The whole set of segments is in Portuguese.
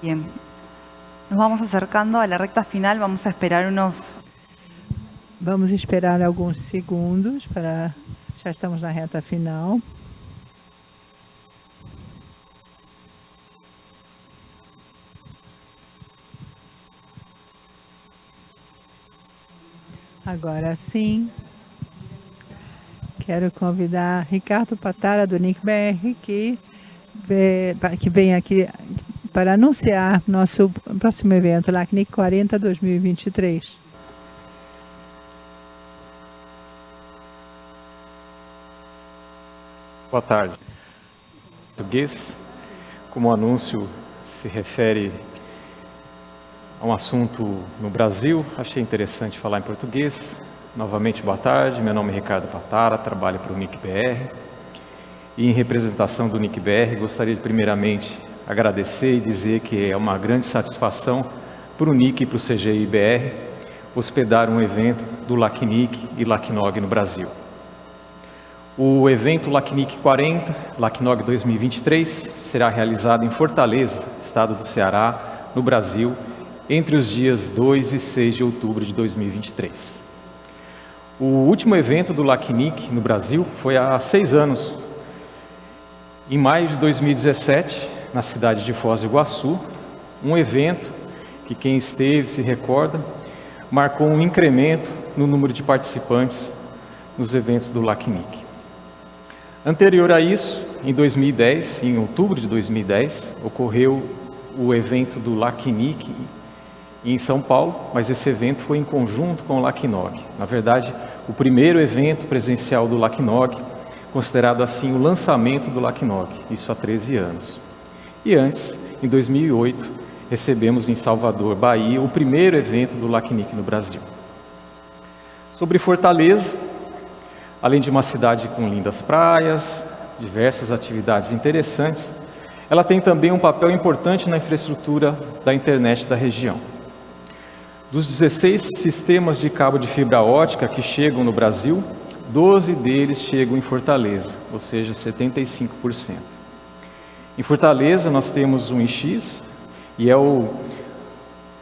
Bien. Nos vamos acercando a la recta final, vamos a esperar unos... Vamos esperar alguns segundos para... Já estamos na reta final. Agora sim, quero convidar Ricardo Patara, do NICBR, que, que vem aqui para anunciar nosso próximo evento, LACNIC 40 2023. Boa tarde. Português, como o anúncio se refere a um assunto no Brasil, achei interessante falar em português. Novamente, boa tarde, meu nome é Ricardo Patara, trabalho para o NICBR. E em representação do NICBR, gostaria primeiramente agradecer e dizer que é uma grande satisfação para o NIC e para o CGI-BR hospedar um evento do LACNIC e LACNOG no Brasil. O evento LACNIC 40, LACNOG 2023, será realizado em Fortaleza, estado do Ceará, no Brasil, entre os dias 2 e 6 de outubro de 2023. O último evento do LACNIC no Brasil foi há seis anos. Em maio de 2017, na cidade de Foz do Iguaçu, um evento que quem esteve se recorda, marcou um incremento no número de participantes nos eventos do LACNIC. Anterior a isso, em 2010, em outubro de 2010, ocorreu o evento do LACNIC em São Paulo, mas esse evento foi em conjunto com o LACNOG. Na verdade, o primeiro evento presencial do LACNOG, considerado assim o lançamento do LACNOG, isso há 13 anos. E antes, em 2008, recebemos em Salvador, Bahia, o primeiro evento do LACNIC no Brasil. Sobre Fortaleza, além de uma cidade com lindas praias, diversas atividades interessantes, ela tem também um papel importante na infraestrutura da internet da região. Dos 16 sistemas de cabo de fibra ótica que chegam no Brasil, 12 deles chegam em Fortaleza, ou seja, 75%. Em Fortaleza nós temos um IX, e é o,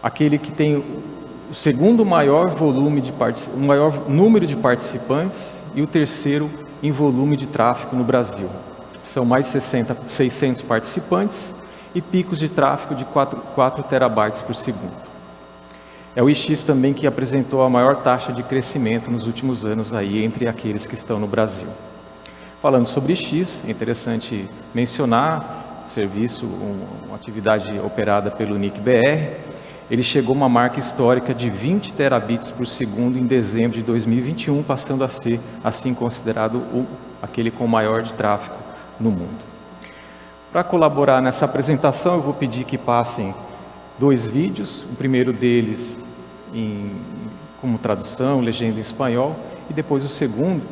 aquele que tem o segundo maior volume de o maior número de participantes e o terceiro em volume de tráfego no Brasil. São mais de 60, 600 participantes e picos de tráfego de 4, 4 terabytes por segundo. É o IX também que apresentou a maior taxa de crescimento nos últimos anos aí entre aqueles que estão no Brasil. Falando sobre X, é interessante mencionar serviço, uma atividade operada pelo NIC-BR, ele chegou a uma marca histórica de 20 terabits por segundo em dezembro de 2021, passando a ser, assim, considerado o, aquele com maior de tráfego no mundo. Para colaborar nessa apresentação, eu vou pedir que passem dois vídeos. O primeiro deles em, como tradução, legenda em espanhol, e depois o segundo,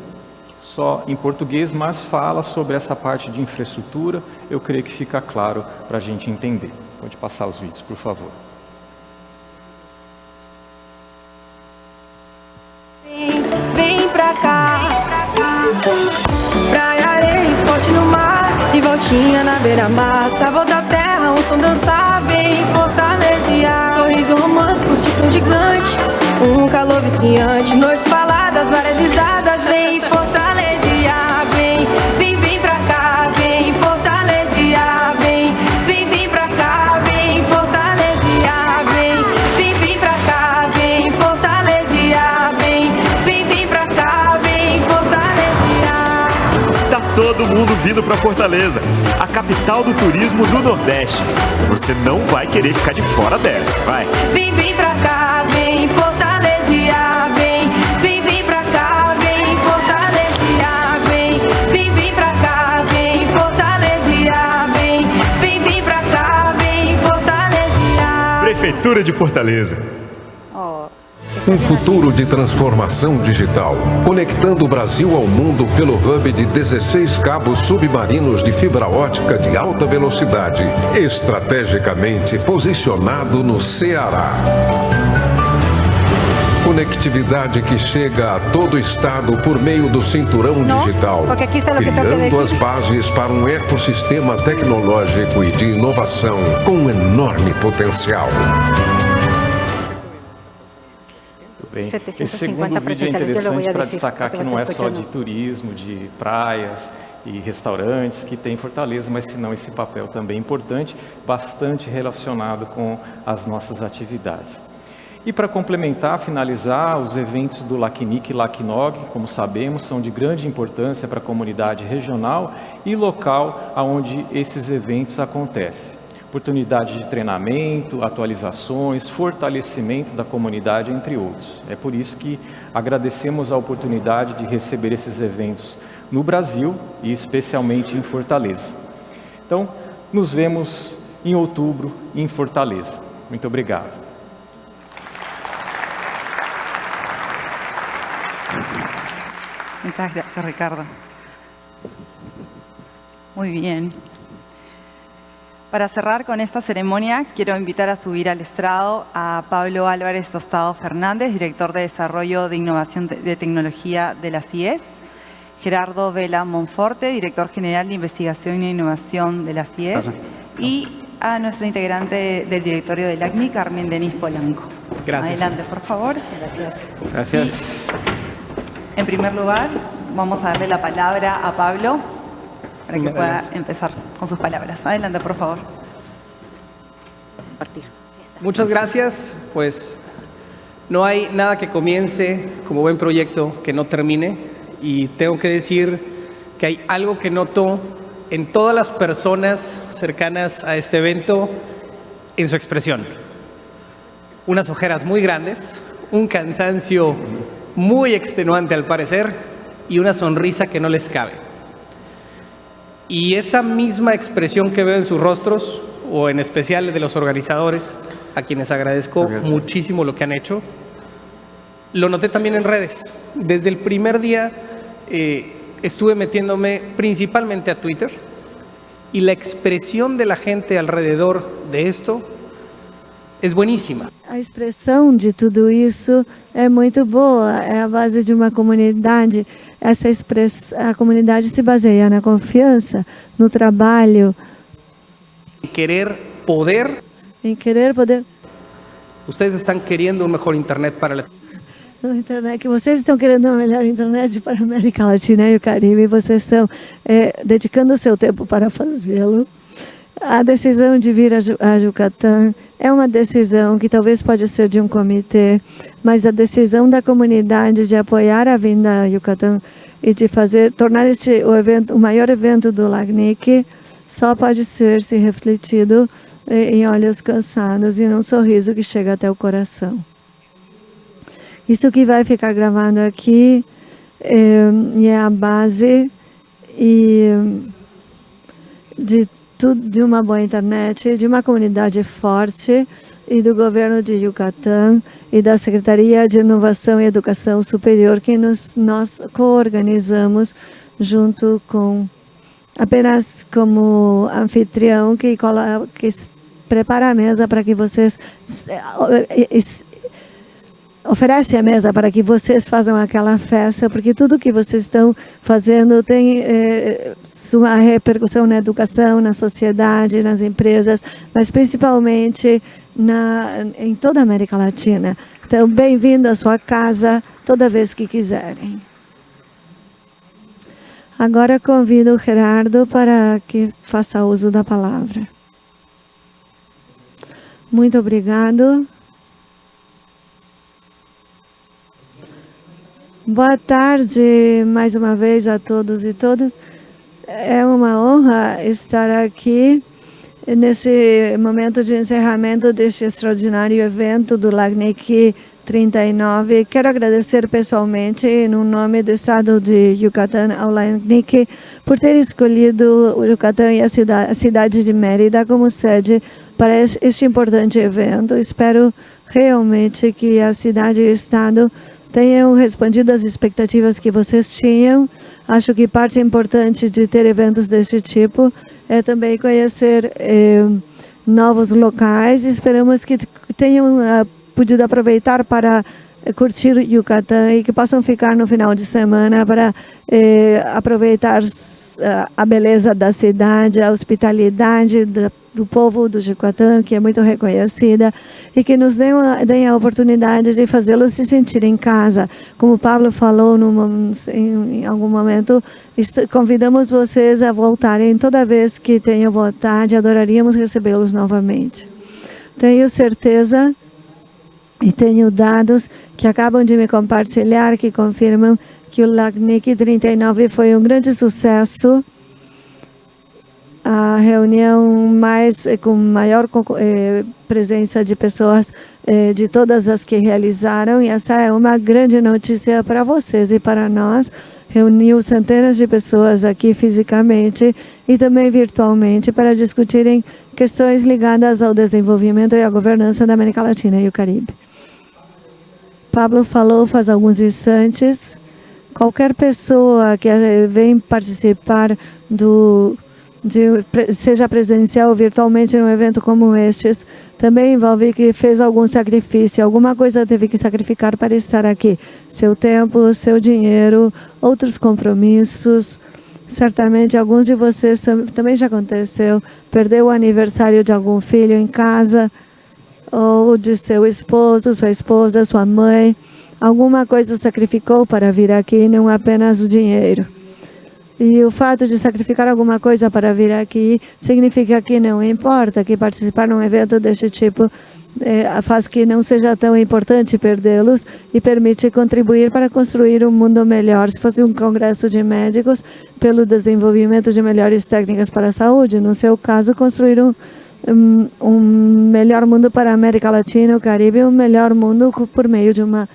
só em português, mas fala sobre essa parte de infraestrutura, eu creio que fica claro para a gente entender. Pode passar os vídeos, por favor. Vem, vem pra cá, praia, areia, esporte no mar, e voltinha na beira-mar, sabor da terra, um som dançar, bem fortalecer, sorriso romance, curtição gigante, um calor viciante, noites faladas, várias risadas, todo mundo vindo para Fortaleza, a capital do turismo do Nordeste. Você não vai querer ficar de fora dessa, vai. Vem, vem pra cá, vem fortalecer, vem, vem, vem pra cá, vem fortalecer, vem, vem, vem pra cá, vem fortalecer, vem, vem, vem pra cá, vem fortalecer. Prefeitura de Fortaleza. Um futuro de transformação digital, conectando o Brasil ao mundo pelo hub de 16 cabos submarinos de fibra ótica de alta velocidade, estrategicamente posicionado no Ceará. conectividade que chega a todo o estado por meio do cinturão No, digital, criando as decir. bases para um ecossistema tecnológico e de inovação com enorme potencial. Bem. 750 Esse segundo vídeo é interessante para destacar que não é só de turismo, de praias e restaurantes que tem em Fortaleza, mas senão esse papel também é importante, bastante relacionado com as nossas atividades. E para complementar, finalizar, os eventos do LACNIC e LACNOG, como sabemos, são de grande importância para a comunidade regional e local onde esses eventos acontecem. Oportunidade de treinamento, atualizações, fortalecimento da comunidade, entre outros. É por isso que agradecemos a oportunidade de receber esses eventos no Brasil e especialmente em Fortaleza. Então, nos vemos em outubro em Fortaleza. Muito obrigado. Muchas gracias, Ricardo. Muy bien. Para cerrar con esta ceremonia, quiero invitar a subir al estrado a Pablo Álvarez Tostado Fernández, director de Desarrollo de Innovación de- Tecnología de la CIES, Gerardo Vela Monforte, director general de Investigación e Innovación de la CIES, y a nuestra integrante del directorio del ACNI, Carmen Denis Polanco. Gracias. Adelante, por favor. Gracias. Gracias. En primer lugar, vamos a darle la palabra a Pablo para que pueda empezar con sus palabras. Adelante, por favor. Compartir. Muchas gracias. Pues no hay nada que comience como buen proyecto que no termine. Y tengo que decir que hay algo que noto en todas las personas cercanas a este evento en su expresión. Unas ojeras muy grandes, un cansancio muy extenuante al parecer y una sonrisa que no les cabe. Y esa misma expresión que veo en sus rostros, o en especial de los organizadores, a quienes agradezco muchísimo lo que han hecho, lo noté también en redes. Desde el primer día eh, estuve metiéndome principalmente a Twitter y la expresión de la gente alrededor de esto es buenísima. A expressão de tudo isso é muito boa, é a base de uma comunidade. Essa express... A comunidade se baseia na confiança, no trabalho, Querer poder, em querer poder. ustedes están queriendo un mejor Internet para. No internet, que vocês estão querendo uma melhor internet para a América Latina e o Caribe, vocês estão é, dedicando o seu tempo para fazê-lo. A decisão de vir a, Yucatán é uma decisão que talvez pode ser de um comitê, mas a decisão da comunidade de apoiar a vinda a Yucatán e de fazer tornar este o evento o maior evento do LACNIC só pode ser se refletido eh, em olhos cansados e num sorriso que chega até o coração. Isso que vai ficar gravado aqui é, é a base e de de uma boa internet, de uma comunidade forte e do governo de Yucatán e da Secretaria de Inovação e Educação Superior que nos, nós coorganizamos junto com apenas como anfitrião que, que prepara a mesa para que vocês eh, eh, oferece a mesa para que vocês façam aquela festa, porque tudo que vocês estão fazendo tem eh, sua repercussão na educação, na sociedade, nas empresas, mas principalmente na, em toda a América Latina. Então, bem-vindo à sua casa toda vez que quiserem. Agora convido o Gerardo para que faça uso da palavra. Muito obrigado. Boa tarde mais uma vez a todos e todas. É uma honra estar aqui nesse momento de encerramento deste extraordinário evento do LACNIC 39. Quero agradecer pessoalmente, no nome do Estado de Yucatán, ao LACNIC, por ter escolhido o Yucatán e a a cidade de Mérida como sede para es- este importante evento. Espero realmente que a cidade e o Estado tenham respondido às expectativas que vocês tinham. Acho que parte importante de ter eventos deste tipo é também conhecer eh, novos locais. Esperamos que tenham ah, podido aproveitar para curtir Yucatán e que possam ficar no final de semana para eh, aproveitar a beleza da cidade, a hospitalidade da, do povo do Yucatán, que é muito reconhecida, e que nos deem a, deem a oportunidade de fazê-los se sentir em casa. Como o Pablo falou em, em, algum momento, convidamos vocês a voltarem toda vez que tenham vontade, adoraríamos recebê-los novamente. Tenho certeza e tenho dados que acabam de me compartilhar que confirmam que o LACNIC 39 foi um grande sucesso. A reunião mais eh, com maior eh, presença de pessoas eh, de todas as que realizaram e essa é uma grande notícia para vocês e para nós. Reuniu centenas de pessoas aqui fisicamente e também virtualmente para discutirem questões ligadas ao desenvolvimento e à governança da América Latina e o Caribe. Pablo falou faz alguns instantes, qualquer pessoa que eh, vem participar do de, seja presencial ou virtualmente num evento como estes, também envolve que fez algum sacrifício, alguma coisa teve que sacrificar para estar aqui. Seu tempo, seu dinheiro, outros compromissos. Certamente alguns de vocês também já aconteceu, perdeu o aniversário de algum filho em casa, ou de seu esposo, sua esposa, sua mãe. Alguma coisa sacrificou para vir aqui, não apenas o dinheiro. E o fato de sacrificar alguma coisa para vir aqui significa que não importa, que participar num evento deste tipo é, faz que não seja tão importante perdê-los e permite contribuir para construir um mundo melhor. Se fosse um congresso de médicos, pelo desenvolvimento de melhores técnicas para a saúde, no seu caso, construir um, um, melhor mundo para a América Latina, o Caribe, um melhor mundo por meio de uma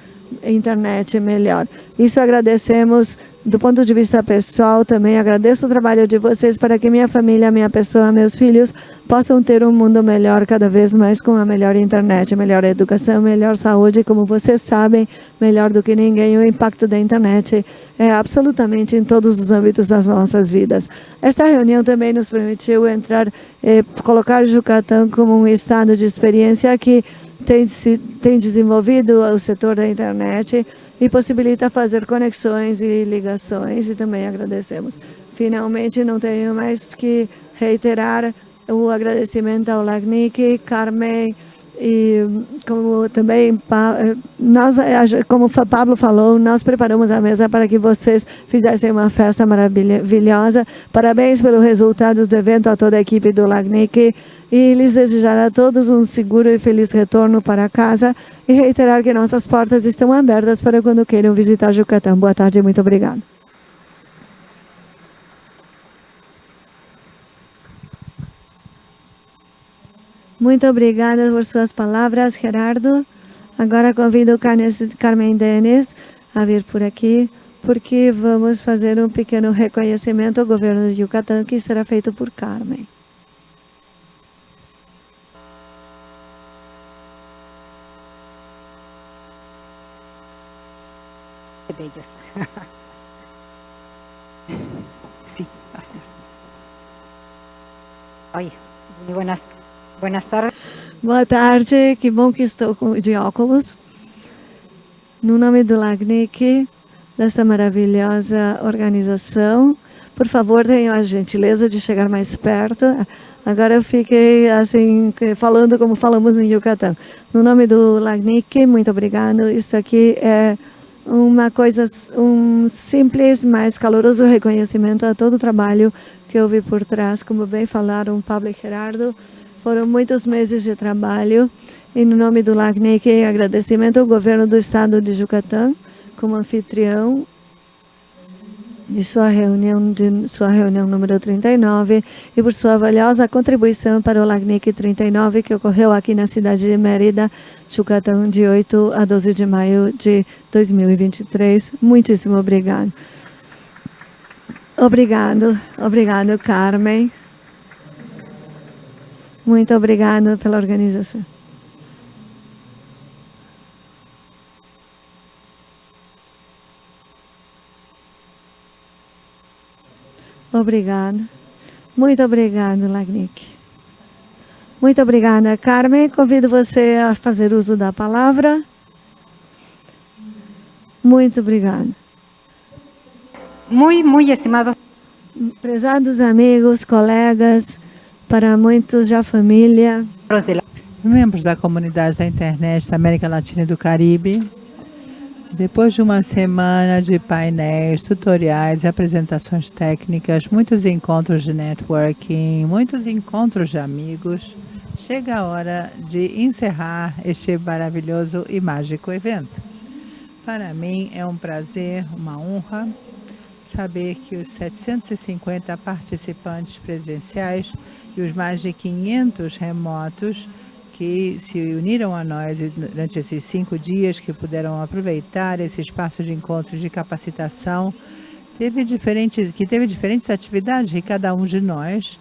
internet melhor. Isso agradecemos do ponto de vista pessoal também. Agradeço o trabalho de vocês para que minha família, minha pessoa, meus filhos possam ter um mundo melhor cada vez mais com a melhor internet, melhor educação, melhor saúde. Como vocês sabem, melhor do que ninguém, o impacto da internet é absolutamente em todos os âmbitos das nossas vidas. Esta reunião também nos permitiu entrar, eh, colocar o Yucatán como um estado de experiência que tem, se, tem desenvolvido o setor da internet e possibilita fazer conexões e ligações e também agradecemos. Finalmente, não tenho mais que reiterar o agradecimento ao LACNIC, Carmen, e como também nós, como o Pablo falou, nós preparamos a mesa para que vocês fizessem uma festa maravilhosa. Parabéns pelos resultados do evento a toda a equipe do LACNIC e lhes desejar a todos um seguro e feliz retorno para casa e reiterar que nossas portas estão abertas para quando queiram visitar Jucatán. Boa tarde e muito obrigado. Muito obrigada por suas palavras, Gerardo. Agora convido Carmen Denis a vir por aqui, porque vamos fazer um pequeno reconhecimento ao governo de Yucatán, que será feito por Carmen. gracias. Oye, muy buenas, buenas tardes. Boa tarde, que bom que estou de óculos. No nome do LACNIC, dessa maravilhosa organização, por favor, tenham a gentileza de chegar mais perto. Agora eu fiquei assim, falando como falamos em Yucatán. No nome do LACNIC, muito obrigado. Isso aqui é uma coisa, um simples, mas caloroso reconhecimento a todo o trabalho que houve por trás. Como bem falaram Pablo e Gerardo, foram muitos meses de trabalho. E no nome do LACNIC, agradecimento ao governo do estado de Yucatán, como anfitrião de sua reunião, de sua reunião número 39 e por sua valiosa contribuição para o LACNIC 39 que ocorreu aqui na cidade de Mérida, Yucatán, de 8 a 12 de maio de 2023. Muitíssimo obrigado. Obrigado, obrigado Carmen. Muito obrigado pela organização. Obrigada. Muito obrigada, Lagnick. Muito obrigada, Carmen. Convido você a fazer uso da palavra. Muito obrigada. Muito, muito estimado. Prezados amigos, colegas, para muitos já família. Membros da comunidade da internet da América Latina e do Caribe. Depois de uma semana de painéis, tutoriais, apresentações técnicas, muitos encontros de networking, muitos encontros de amigos, chega a hora de encerrar este maravilhoso e mágico evento. Para mim é um prazer, uma honra, saber que os 750 participantes presenciais e os mais de 500 remotos que se uniram a nós durante esses cinco dias, que puderam aproveitar esse espaço de encontro de capacitação, teve diferentes, que teve diferentes atividades cada um de nós,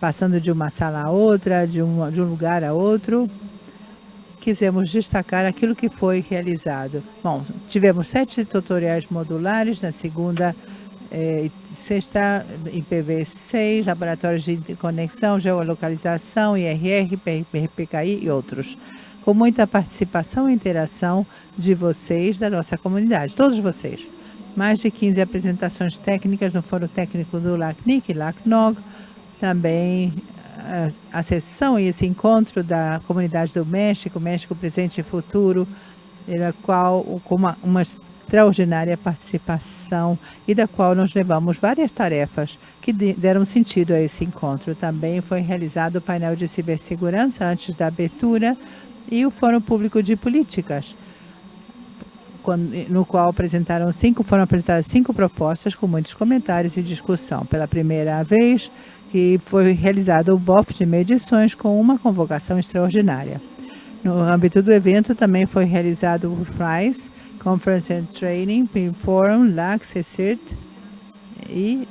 passando de uma sala a outra, de um, de um lugar a outro, quisemos destacar aquilo que foi realizado. Bom, tivemos sete tutoriais modulares na segunda é, sexta IPv6, laboratórios de conexão, geolocalização, IRR, PRPKI e outros. Com muita participação e interação de vocês, da nossa comunidade, todos vocês. Mais de 15 apresentações técnicas no Fórum Técnico do LACNIC LACNOG, também a, sessão e esse encontro da comunidade do México, México Presente e Futuro, na qual com uma, uma extraordinária participação e da qual nós levamos várias tarefas que deram sentido a esse encontro. Também foi realizado o painel de cibersegurança antes da abertura e o Fórum Público de Políticas, no qual apresentaram cinco, foram apresentadas cinco propostas com muitos comentários e discussão. Pela primeira vez que foi realizado o BOF de medições com uma convocação extraordinária. No âmbito do evento também foi realizado o FRIES, Conference and Training, Forum, LAC, CECIRT e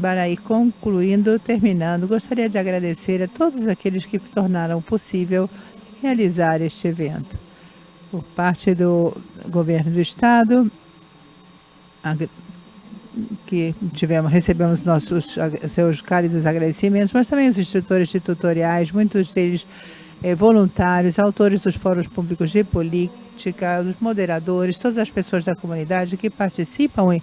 para ir concluindo, terminando, gostaria de agradecer a todos aqueles que tornaram possível realizar este evento. Por parte do governo do estado, que tivemos, recebemos nossos seus cálidos agradecimentos, mas também os instrutores de tutoriais, muitos deles eh, voluntários, autores dos fóruns públicos de política, os moderadores, todas as pessoas da comunidade que participam e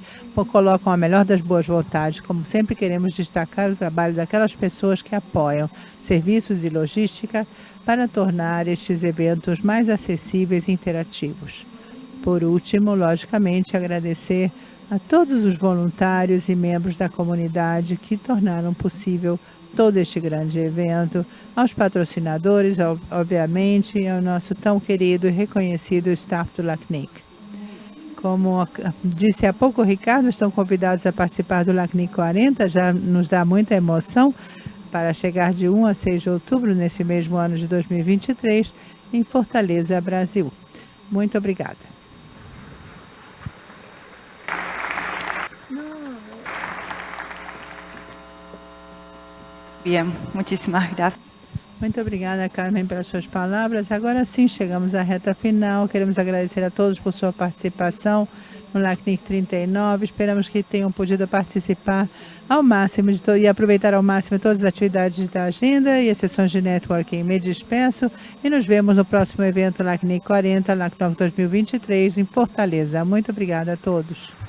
colocam a melhor das boas vontades. Como sempre, queremos destacar o trabalho daquelas pessoas que apoiam serviços e logística para tornar estes eventos mais acessíveis e interativos. Por último, logicamente, agradecer a todos os voluntários e membros da comunidade que tornaram possível todo este grande evento, aos patrocinadores, obviamente, e ao nosso tão querido e reconhecido staff do LACNIC. Como disse há pouco o Ricardo, estão convidados a participar do LACNIC 40, já nos dá muita emoção para chegar de 1 a 6 de outubro, nesse mesmo ano de 2023, em Fortaleza, Brasil. Muito obrigada. Bien, muchísimas. Muito obrigada, Carmen, pelas suas palavras. Agora sim, chegamos à reta final. Queremos agradecer a todos por sua participação no LACNIC 39. Esperamos que tenham podido participar ao máximo e aproveitar ao máximo todas as atividades da agenda e as sessões de networking. Me despeço e nos vemos no próximo evento LACNIC 40, LACNOC 2023, em Fortaleza. Muito obrigada a todos.